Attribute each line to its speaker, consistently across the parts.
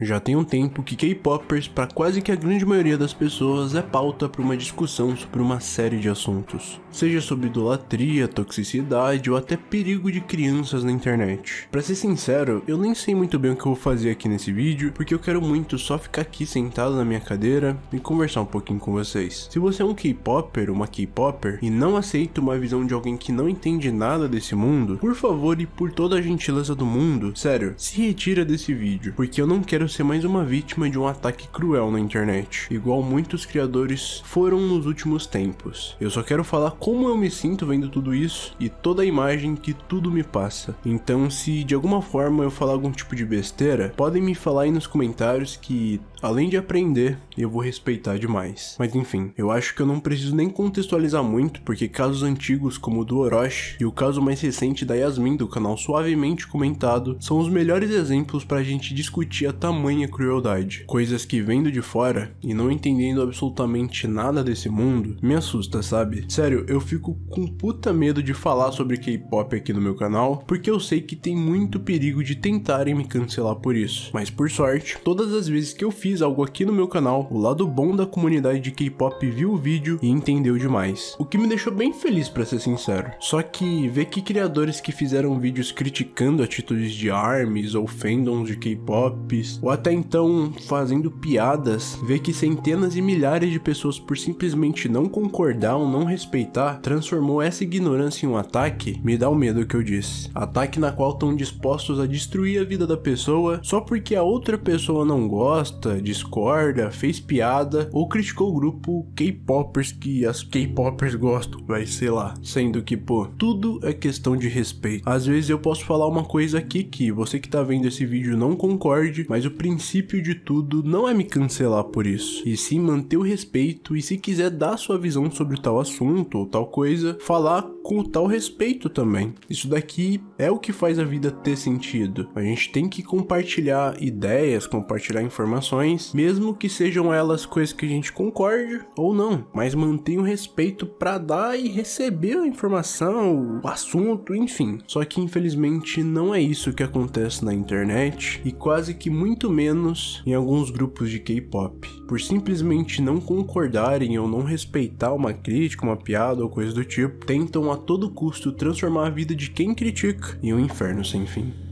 Speaker 1: Já tem um tempo que K-popers, para quase que a grande maioria das pessoas, é pauta para uma discussão sobre uma série de assuntos. Seja sobre idolatria, toxicidade ou até perigo de crianças na internet. Para ser sincero, eu nem sei muito bem o que eu vou fazer aqui nesse vídeo, porque eu quero muito só ficar aqui sentado na minha cadeira e conversar um pouquinho com vocês. Se você é um K-popper, uma K-popper, e não aceita uma visão de alguém que não entende nada desse mundo, por favor e por toda a gentileza do mundo, sério, se retira desse vídeo, porque eu não quero ser mais uma vítima de um ataque cruel na internet, igual muitos criadores foram nos últimos tempos. Eu só quero falar como eu me sinto vendo tudo isso e toda a imagem que tudo me passa. Então, se de alguma forma eu falar algum tipo de besteira, podem me falar aí nos comentários que Além de aprender, eu vou respeitar demais. Mas enfim, eu acho que eu não preciso nem contextualizar muito, porque casos antigos como o do Orochi e o caso mais recente da Yasmin do canal Suavemente Comentado são os melhores exemplos pra gente discutir a tamanha crueldade. Coisas que vendo de fora e não entendendo absolutamente nada desse mundo, me assusta, sabe? Sério, eu fico com puta medo de falar sobre K-pop aqui no meu canal, porque eu sei que tem muito perigo de tentarem me cancelar por isso. Mas por sorte, todas as vezes que eu fiz algo aqui no meu canal, o lado bom da comunidade de K-pop viu o vídeo e entendeu demais. O que me deixou bem feliz pra ser sincero. Só que ver que criadores que fizeram vídeos criticando atitudes de ARMYs ou fandoms de K-pops, ou até então fazendo piadas, ver que centenas e milhares de pessoas por simplesmente não concordar ou não respeitar, transformou essa ignorância em um ataque, me dá o medo que eu disse. Ataque na qual estão dispostos a destruir a vida da pessoa só porque a outra pessoa não gosta, discorda, fez piada ou criticou o grupo K-popers que as K-popers gostam, vai sei lá. Sendo que, pô, tudo é questão de respeito. Às vezes eu posso falar uma coisa aqui que você que tá vendo esse vídeo não concorde, mas o princípio de tudo não é me cancelar por isso, e sim manter o respeito e se quiser dar sua visão sobre tal assunto ou tal coisa, falar com tal respeito também. Isso daqui é o que faz a vida ter sentido. A gente tem que compartilhar ideias, compartilhar informações mesmo que sejam elas coisas que a gente concorde ou não, mas mantenha o respeito para dar e receber a informação, o assunto, enfim. Só que infelizmente não é isso que acontece na internet e quase que muito menos em alguns grupos de K-pop. Por simplesmente não concordarem ou não respeitar uma crítica, uma piada ou coisa do tipo, tentam a todo custo transformar a vida de quem critica em um inferno sem fim.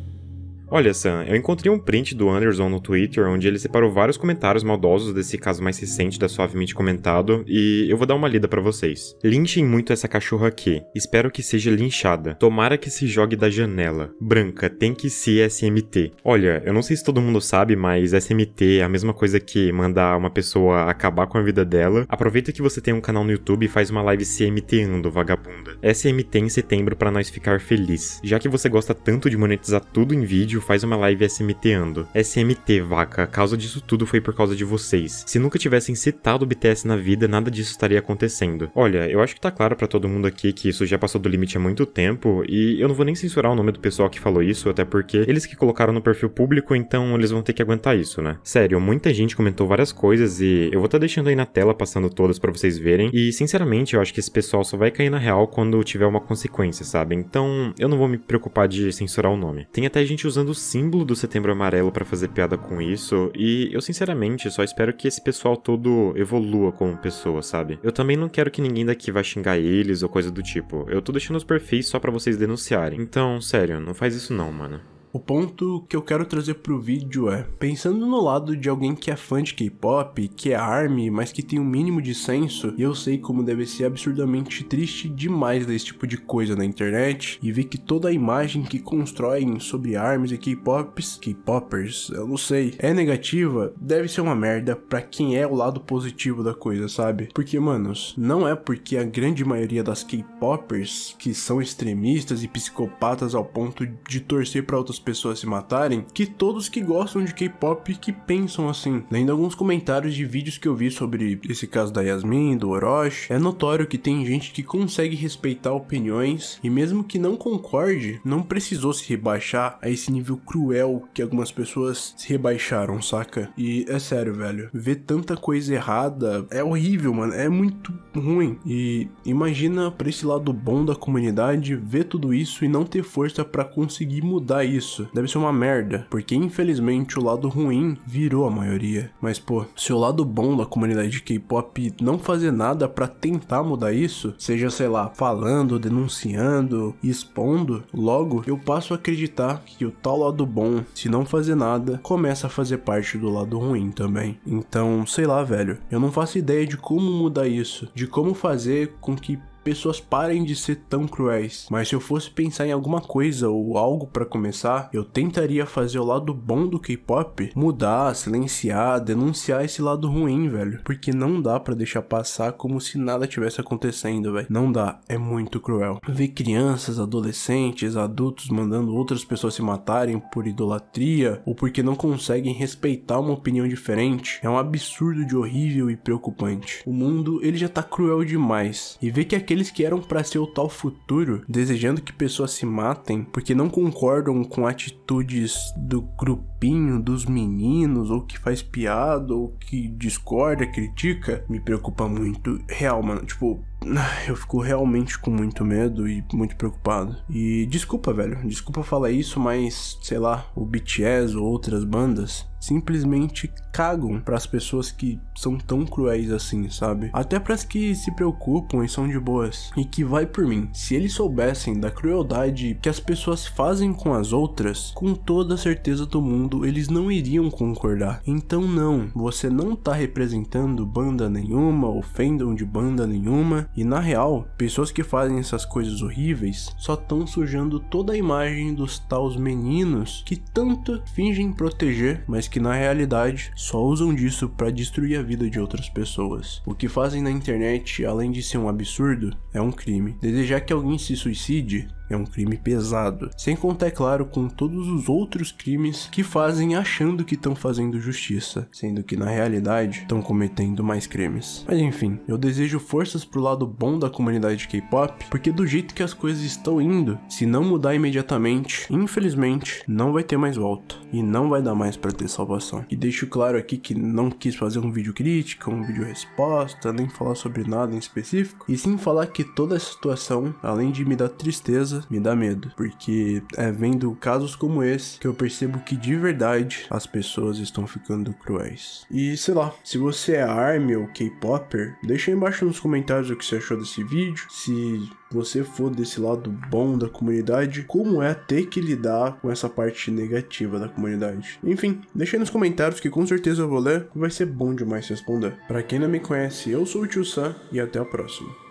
Speaker 2: Olha, Sam, eu encontrei um print do Anderson no Twitter onde ele separou vários comentários maldosos desse caso mais recente da Suavemente Comentado e eu vou dar uma lida para vocês. Linchem muito essa cachorra aqui. Espero que seja linchada. Tomara que se jogue da janela. Branca, tem que ser SMT. Olha, eu não sei se todo mundo sabe, mas SMT é a mesma coisa que mandar uma pessoa acabar com a vida dela. Aproveita que você tem um canal no YouTube e faz uma live CMTando, vagabunda. SMT em setembro para nós ficar feliz. Já que você gosta tanto de monetizar tudo em vídeo, vídeo faz uma live SMTando. SMT, vaca, a causa disso tudo foi por causa de vocês. Se nunca tivessem citado o BTS na vida, nada disso estaria acontecendo. Olha, eu acho que tá claro para todo mundo aqui que isso já passou do limite há muito tempo, e eu não vou nem censurar o nome do pessoal que falou isso, até porque eles que colocaram no perfil público, então eles vão ter que aguentar isso, né? Sério, muita gente comentou várias coisas e eu vou estar tá deixando aí na tela, passando todas para vocês verem, e sinceramente eu acho que esse pessoal só vai cair na real quando tiver uma consequência, sabe? Então eu não vou me preocupar de censurar o nome. Tem até gente usando usando o símbolo do Setembro Amarelo para fazer piada com isso, e eu sinceramente só espero que esse pessoal todo evolua como pessoa, sabe? Eu também não quero que ninguém daqui vá xingar eles ou coisa do tipo. Eu tô deixando os perfis só para vocês denunciarem. Então, sério, não faz isso não, mano.
Speaker 1: O ponto que eu quero trazer pro vídeo é, pensando no lado de alguém que é fã de K-pop, que é ARMY, mas que tem um mínimo de senso, e eu sei como deve ser absurdamente triste demais desse tipo de coisa na internet, e ver que toda a imagem que constroem sobre ARMYs e K-pops, K-popers, eu não sei, é negativa, deve ser uma merda pra quem é o lado positivo da coisa, sabe? Porque, manos, não é porque a grande maioria das K-popers, que são extremistas e psicopatas ao ponto de torcer pra outras pessoas se matarem que todos que gostam de K-pop que pensam assim. Lendo alguns comentários de vídeos que eu vi sobre esse caso da Yasmin, do Orochi, é notório que tem gente que consegue respeitar opiniões e mesmo que não concorde, não precisou se rebaixar a esse nível cruel que algumas pessoas se rebaixaram, saca? E é sério, velho, ver tanta coisa errada é horrível, mano, é muito ruim. E imagina pra esse lado bom da comunidade ver tudo isso e não ter força para conseguir mudar isso isso deve ser uma merda, porque infelizmente o lado ruim virou a maioria. Mas pô, se o lado bom da comunidade de K-pop não fazer nada para tentar mudar isso, seja sei lá, falando, denunciando, expondo, logo eu passo a acreditar que o tal lado bom, se não fazer nada, começa a fazer parte do lado ruim também. Então, sei lá, velho, eu não faço ideia de como mudar isso, de como fazer com que pessoas parem de ser tão cruéis. Mas se eu fosse pensar em alguma coisa ou algo para começar, eu tentaria fazer o lado bom do K-pop mudar, silenciar, denunciar esse lado ruim, velho. Porque não dá para deixar passar como se nada tivesse acontecendo, velho. Não dá, é muito cruel. Ver crianças, adolescentes, adultos mandando outras pessoas se matarem por idolatria ou porque não conseguem respeitar uma opinião diferente é um absurdo de horrível e preocupante. O mundo, ele já tá cruel demais. E ver que aquele aqueles que eram para ser o tal futuro, desejando que pessoas se matem porque não concordam com atitudes do grupinho dos meninos, ou que faz piada, ou que discorda, critica, me preocupa muito. Real, mano. Tipo, eu fico realmente com muito medo e muito preocupado. E desculpa, velho. Desculpa falar isso, mas sei lá, o BTS ou outras bandas simplesmente cagam para as pessoas que são tão cruéis assim, sabe? Até para as que se preocupam e são de boas. E que vai por mim, se eles soubessem da crueldade que as pessoas fazem com as outras, com toda certeza do mundo eles não iriam concordar. Então não, você não tá representando banda nenhuma, ofendam de banda nenhuma, e na real, pessoas que fazem essas coisas horríveis só estão sujando toda a imagem dos taus meninos que tanto fingem proteger, mas que na realidade só usam disso para destruir a vida de outras pessoas. O que fazem na internet, além de ser um absurdo, é um crime. Desejar que alguém se suicide é um crime pesado. Sem contar, é claro, com todos os outros crimes que fazem achando que estão fazendo justiça, sendo que na realidade estão cometendo mais crimes. Mas enfim, eu desejo forças pro lado bom da comunidade K-pop, porque do jeito que as coisas estão indo, se não mudar imediatamente, infelizmente, não vai ter mais volta e não vai dar mais para ter salvação. E deixo claro aqui que não quis fazer um vídeo crítica, um vídeo resposta, nem falar sobre nada em específico, e sim falar que toda essa situação, além de me dar tristeza, me dá medo, porque é vendo casos como esse que eu percebo que de verdade as pessoas estão ficando cruéis. E sei lá, se você é ARMY ou K-Popper, deixa aí embaixo nos comentários o que você achou desse vídeo, se você for desse lado bom da comunidade, como é ter que lidar com essa parte negativa da comunidade. Enfim, deixa aí nos comentários que com certeza eu vou ler vai ser bom demais responder. Para quem não me conhece, eu sou o Tio Sam e até a próxima.